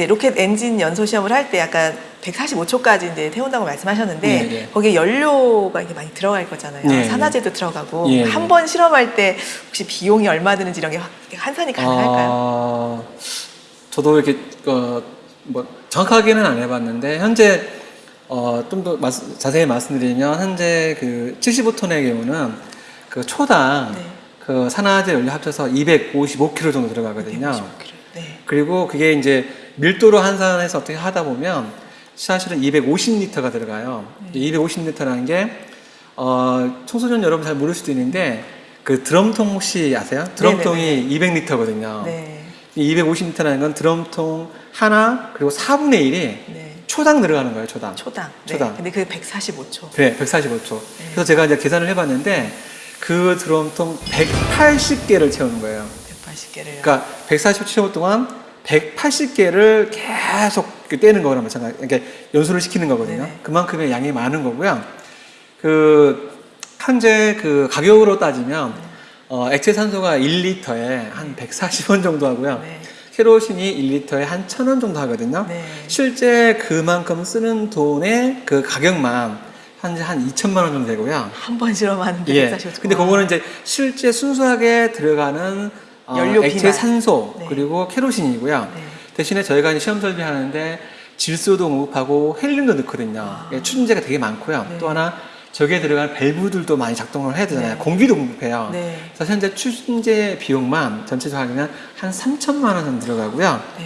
이제 로켓 엔진 연소 시험을 할 때 약간 145초까지 이제 태운다고 말씀하셨는데 예, 예. 거기에 연료가 이게 많이 들어갈 거잖아요. 예, 예. 산화제도 들어가고. 한 번 실험할 때 혹시 비용이 얼마 드는지 이런 게 확- 환산이 가능할까요? 어, 저도 이렇게 어, 뭐 정확하게는 안 해봤는데 현재 어, 좀 더 자세히 말씀드리면 현재 그 75톤의 경우는 그 초당 네. 그 산화제 연료 합쳐서 255kg 정도 들어가거든요. 155kg. 네. 그리고 그게 이제 밀도로 환산해서 어떻게 하다 보면 사실은 250리터가 들어가요. 네. 250리터라는 게 어, 청소년 여러분 잘 모를 수도 있는데 그 드럼통 혹시 아세요? 드럼통이 200리터거든요. 네. 이 250리터라는 건 드럼통 하나 그리고 4분의 1이 네. 초당 들어가는 거예요. 초당. 초당. 네. 초당. 근데 그게 145초. 그래, 145초. 네. 그래서 제가 이제 계산을 해봤는데 그 드럼통 180개를 채우는 거예요. 180개를. 그러니까 147초 동안 180개를 계속 그 떼는 거랑 마찬가지. 그러니까 연수를 시키는 거거든요. 네네. 그만큼의 양이 많은 거고요. 그 현재 그 가격으로 따지면 어, 액체 산소가 1리터에 한 140원 정도 하고요. 네. 케로신이 1리터에 한 1000원 정도 하거든요. 네. 실제 그만큼 쓰는 돈의 그 가격만 현재 한 2천만 원 정도 되고요. 한 번 실험하는데 예. 145초. 근데 그거는 이제 실제 순수하게 들어가는 어, 연료 액체 비만. 산소 네. 그리고 케로신이고요. 네. 대신에 저희가 이제 시험 설비하는데 질소도 공급하고 헬륨도 넣거든요. 아. 예, 추진제가 되게 많고요. 네. 또 하나 저기에 들어간 밸브들도 많이 작동을 해야 되잖아요. 네. 공기도 공급해요. 네. 그래서 현재 추진제 비용만 전체적으로 하면 한 3천만 원 정도 들어가고요. 네.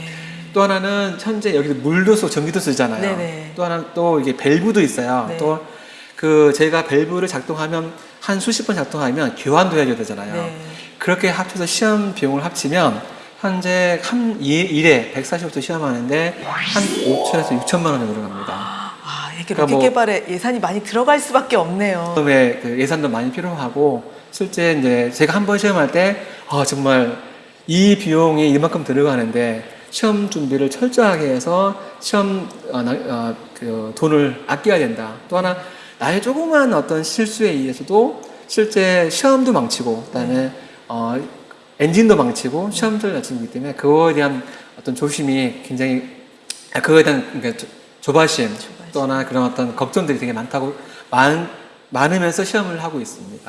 또 하나는 현재 여기도 물도 쓰고 전기도 쓰잖아요. 또 하나 또 이게 밸브도 있어요. 네. 또그 제가 밸브를 작동하면 한 수십 번 작동하면 교환도 해줘야 되잖아요. 네. 그렇게 합쳐서 시험 비용을 합치면 현재 한 일- 일에 140도 시험하는데 한 5천에서 6천만 원 정도 들어갑니다. 아, 이렇게 그러니까 로켓 뭐- 개발에 예산이 많이 들어갈 수밖에 없네요. 처음에 그 예산도 많이 필요하고 실제 이제 제가 한 번 시험할 때 아, 정말 이 비용이 이만큼 들어가는데 시험 준비를 철저하게 해서 시험 어, 나- 어, 그 돈을 아껴야 된다. 또 하나 나의 조그만 어떤 실수에 의해서도 실제 시험도 망치고 그다음에 어, 엔진도 망치고 시험도 망치기 때문에 그거에 대한 어떤 조심이 굉장히 아, 그거에 대한 그러니까 조- 조바심 조바심. 또나 그런 어떤 걱정들이 되게 많다고 많, 많으면서 시험을 하고 있습니다.